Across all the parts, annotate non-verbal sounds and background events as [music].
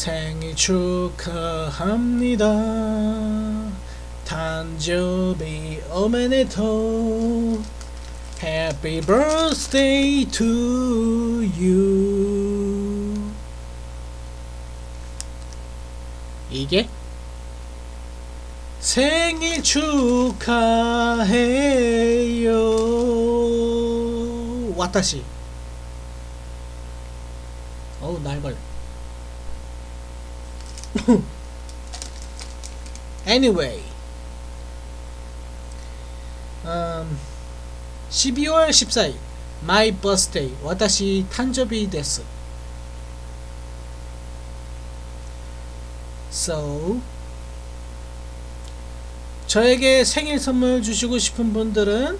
생일 축하합니다. 단조비 오메네토 Happy birthday to you. 이게 생일 축하해요. 와타시. 어우 날걸. [laughs] anyway. 음, 12월 14일 my birthday 私誕生日です so 저에게 생일 선물 주시고 싶은 분들은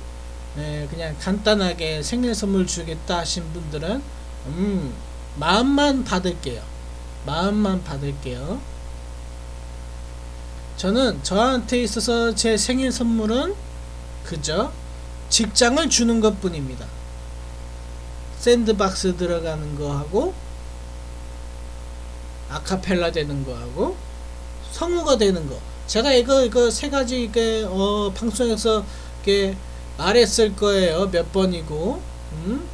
네, 그냥 간단하게 생일 선물 주겠다 하신 분들은 음, 마음만 받을게요 마음만 받을게요 저는 저한테 있어서 제 생일 선물은 그저 직장을 주는 것 뿐입니다. 샌드박스 들어가는 거 하고 아카펠라 되는 거 하고 성우가 되는 거 제가 이거 이거 세 가지 이게 어 방송에서 이게 말했을 거예요 몇 번이고 음?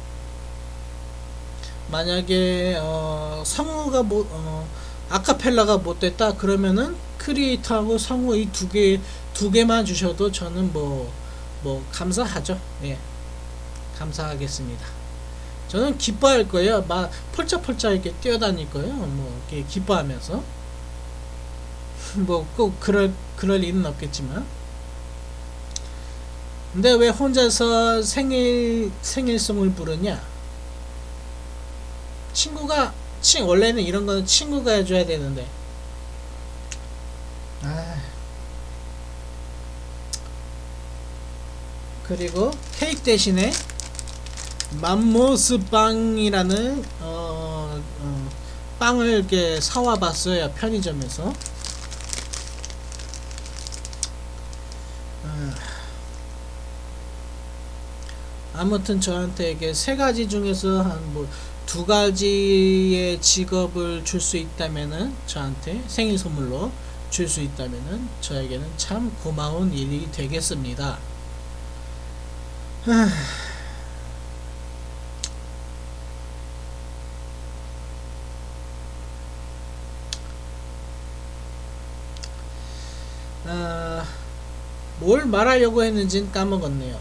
만약에 어 성우가 못 어, 아카펠라가 못 됐다 그러면은 크리에이터하고 성우 이 두 개 두 개만 주셔도 저는 뭐뭐 감사하죠. 예. 감사하겠습니다. 저는 기뻐할 거예요. 막 펄쩍펄쩍 이렇게 뛰어다닐 거예요. 뭐 이렇게 기뻐하면서 [laughs] 뭐 꼭 그럴 그럴 일은 없겠지만. 근데 왜 혼자서 생일 생일송을 부르냐? 친구가 친 원래는 이런 거는 친구가 해줘야 되는데. 아. 그리고 케이크 대신에 맘모스 빵이라는 어, 어, 빵을 이렇게 사와 봤어요 편의점에서 아, 아무튼 저한테 이게 세 가지 중에서 한 뭐 두 가지의 직업을 줄 수 있다면은 저한테 생일 선물로 줄 수 있다면은 저에게는 참 고마운 일이 되겠습니다. 아, 뭘 말하려고 했는지 까먹었네요.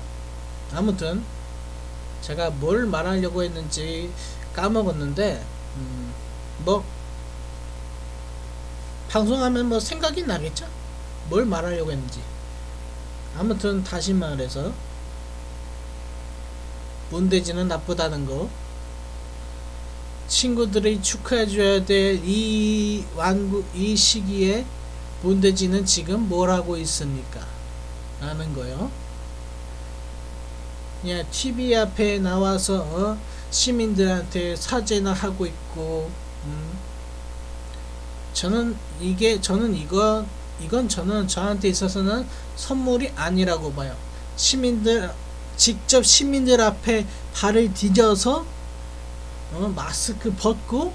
아무튼 제가 뭘 말하려고 했는지 까먹었는데 음, 뭐 방송하면 뭐 생각이 나겠죠? 뭘 말하려고 했는지 아무튼 다시 말해서 문대지는 나쁘다는 거 친구들이 축하해줘야 될 이 완구 이 시기에 문대지는 지금 뭘 하고 있습니까? 라는 거요. 그냥 TV 앞에 나와서 어? 시민들한테 사죄나 하고 있고 음? 저는 이게 저는 이거 이건 저는 저한테 있어서는 선물이 아니라고 봐요. 시민들 직접 시민들 앞에 발을 디뎌서 어, 마스크 벗고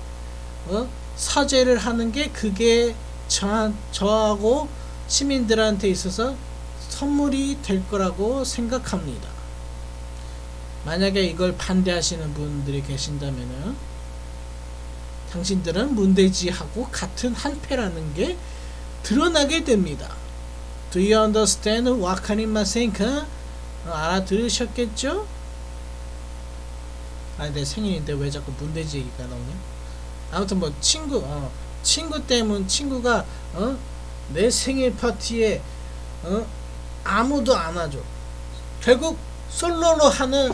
어, 사죄를 하는 게 그게 저, 저하고 시민들한테 있어서 선물이 될 거라고 생각합니다. 만약에 이걸 반대하시는 분들이 계신다면 당신들은 문대지하고 같은 한패라는 게 드러나게 됩니다. Do you understand what I'm saying? 어, 알아들으셨겠죠? 아니 내 생일인데 왜 자꾸 문대지 얘기가 나오냐? 아무튼 뭐 친구 어, 친구 때문 친구가 어? 내 생일 파티에 어? 아무도 안 와줘 결국 솔로로 하는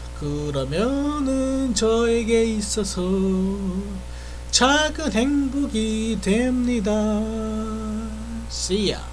그러면은 저에게 있어서 작은 행복이 됩니다. See ya.